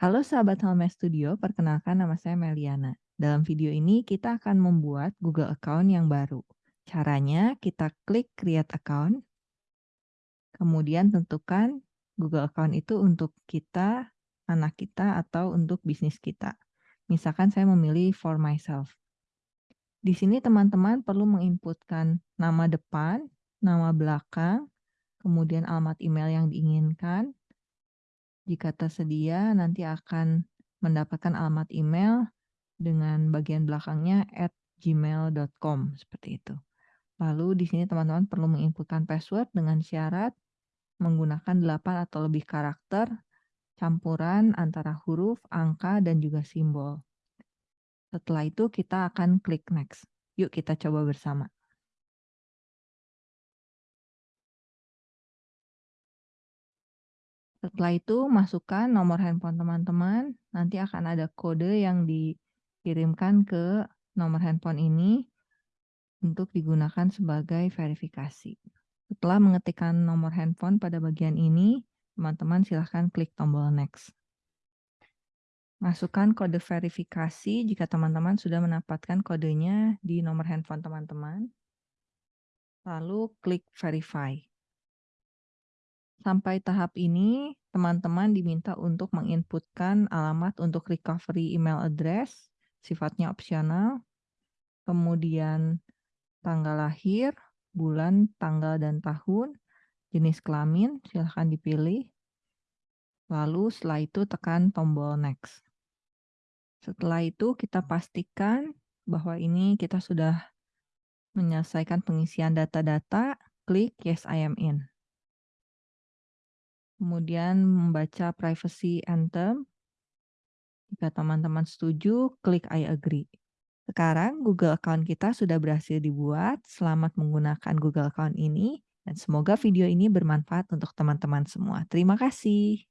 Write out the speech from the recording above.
Halo sahabat Halme Studio, perkenalkan nama saya Meliana. Dalam video ini kita akan membuat Google Account yang baru. Caranya kita klik Create Account, kemudian tentukan Google Account itu untuk kita, anak kita, atau untuk bisnis kita. Misalkan saya memilih for myself. Di sini teman-teman perlu menginputkan nama depan, nama belakang, kemudian alamat email yang diinginkan, jika tersedia, nanti akan mendapatkan alamat email dengan bagian belakangnya at gmail.com seperti itu. Lalu di sini teman-teman perlu menginputkan password dengan syarat menggunakan 8 atau lebih karakter campuran antara huruf, angka, dan juga simbol. Setelah itu kita akan klik next. Yuk kita coba bersama. Setelah itu masukkan nomor handphone teman-teman, nanti akan ada kode yang dikirimkan ke nomor handphone ini untuk digunakan sebagai verifikasi. Setelah mengetikkan nomor handphone pada bagian ini, teman-teman silahkan klik tombol next. Masukkan kode verifikasi jika teman-teman sudah mendapatkan kodenya di nomor handphone teman-teman. Lalu klik verify. Sampai tahap ini, teman-teman diminta untuk menginputkan alamat untuk recovery email address, sifatnya opsional, kemudian tanggal lahir, bulan, tanggal, dan tahun, jenis kelamin, silahkan dipilih. Lalu setelah itu tekan tombol next. Setelah itu kita pastikan bahwa ini kita sudah menyelesaikan pengisian data-data, klik yes I am in kemudian membaca privacy anthem. Jika teman-teman setuju, klik I agree. Sekarang Google Account kita sudah berhasil dibuat. Selamat menggunakan Google Account ini dan semoga video ini bermanfaat untuk teman-teman semua. Terima kasih.